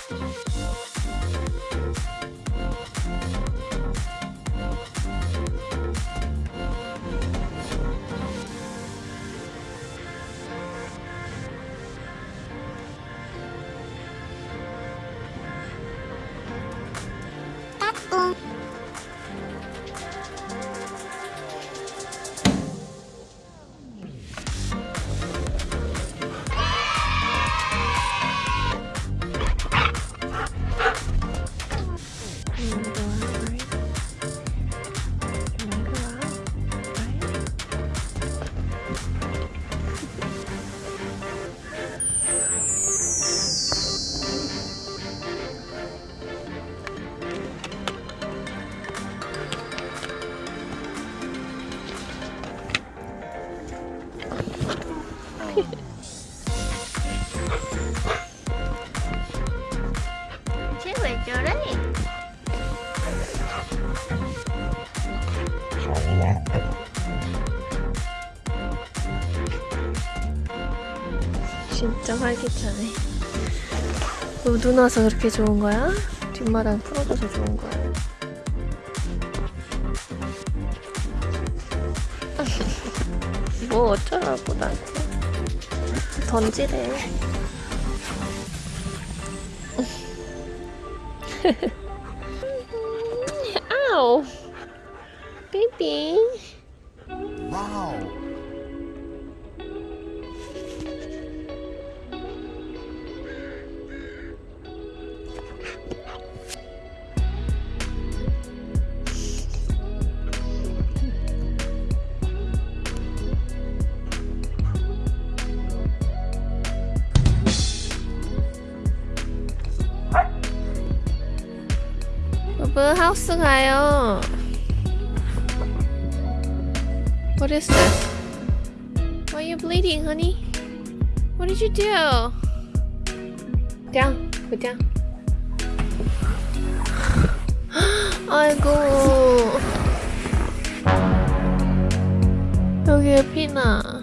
Thank you. 진짜 활기차네. 너눈 와서 그렇게 좋은 거야? 뒷마당 풀어줘서 좋은 거야? 뭐 어쩌라고 나한테 던지래. 아우, 베이비. Wow. 여보 하우스 가요. What is this? Why are you bleeding, honey? What did you do? down, go down. 아이고. 여기에 피나.